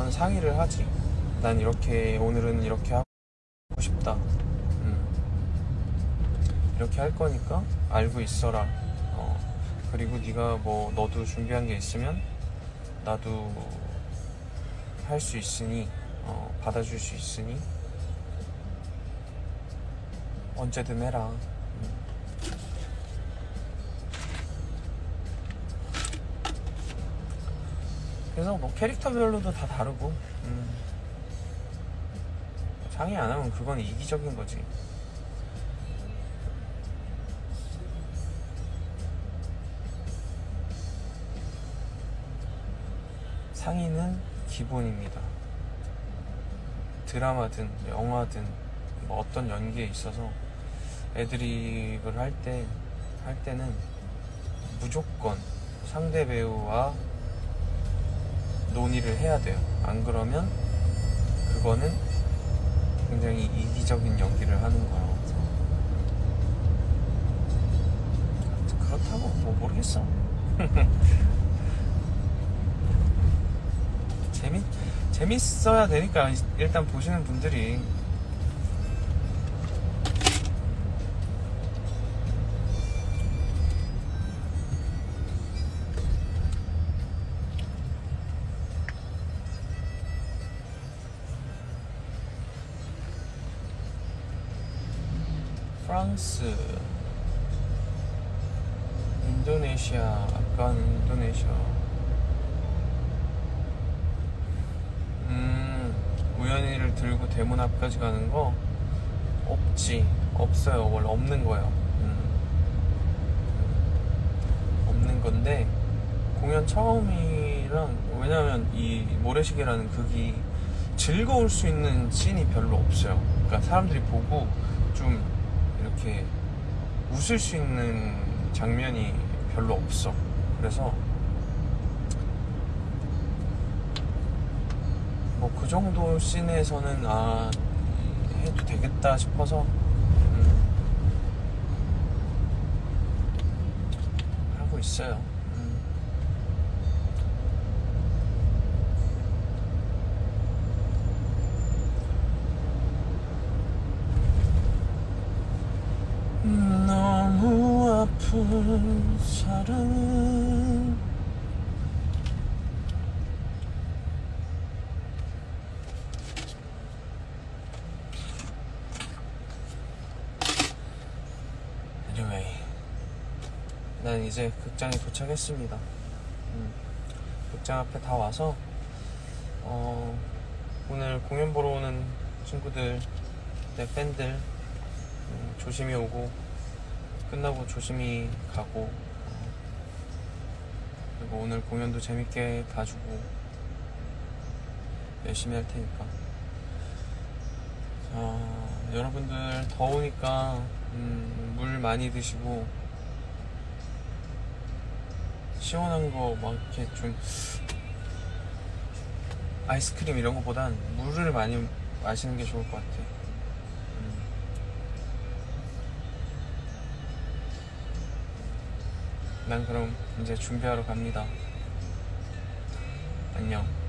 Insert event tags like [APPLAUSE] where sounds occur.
있으면 상의를 하지. 난 이렇게 오늘은 이렇게 하고 싶다. 음. 이렇게 할 거니까 알고 있어라. 어. 그리고 네가 뭐 너도 준비한 게 있으면 나도 할 수 있으니 어, 받아줄 수 있으니 언제든 해라. 그래서 뭐 캐릭터별로도 다 다르고 음. 상의 안 하면 그건 이기적인 거지. 상의는 기본입니다. 드라마든 영화든 뭐 어떤 연기에 있어서 애드립을 할 때, 할 때는 무조건 상대 배우와 논의를 해야 돼요. 안 그러면 그거는 굉장히 이기적인 연기를 하는 거예요. 그렇다고 뭐 모르겠어. [LAUGHS] 재밌 재밌어야 되니까 일단 보시는 분들이 프랑스, 인도네시아, 아까 인도네시아. 음, 우연히를 들고 대문 앞까지 가는 거 없지, 없어요. 원래 없는 거예요. 음. 없는 건데 공연 처음이랑 왜냐면 이 모래시계라는 극이 즐거울 수 있는 씬이 별로 없어요. 그러니까 사람들이 보고 좀 이렇게 웃을 수 있는 장면이 별로 없어. 그래서 뭐 그 정도 씬에서는 아 해도 되겠다 싶어서 음, 하고 있어요. 음. 너무 아픈 사랑. Anyway 난 이제 극장에 도착했습니다. 음, 극장 앞에 다 와서 어, 오늘 공연 보러 오는 친구들 내 팬들 음, 조심히 오고 끝나고 조심히 가고 어, 그리고 오늘 공연도 재밌게 봐주고 열심히 할 테니까 어, 여러분들 더우니까 음, 물 많이 드시고 시원한 거 막 이렇게 좀 아이스크림 이런 거보단 물을 많이 마시는 게 좋을 것 같아요. 난 그럼 이제 준비하러 갑니다. 안녕.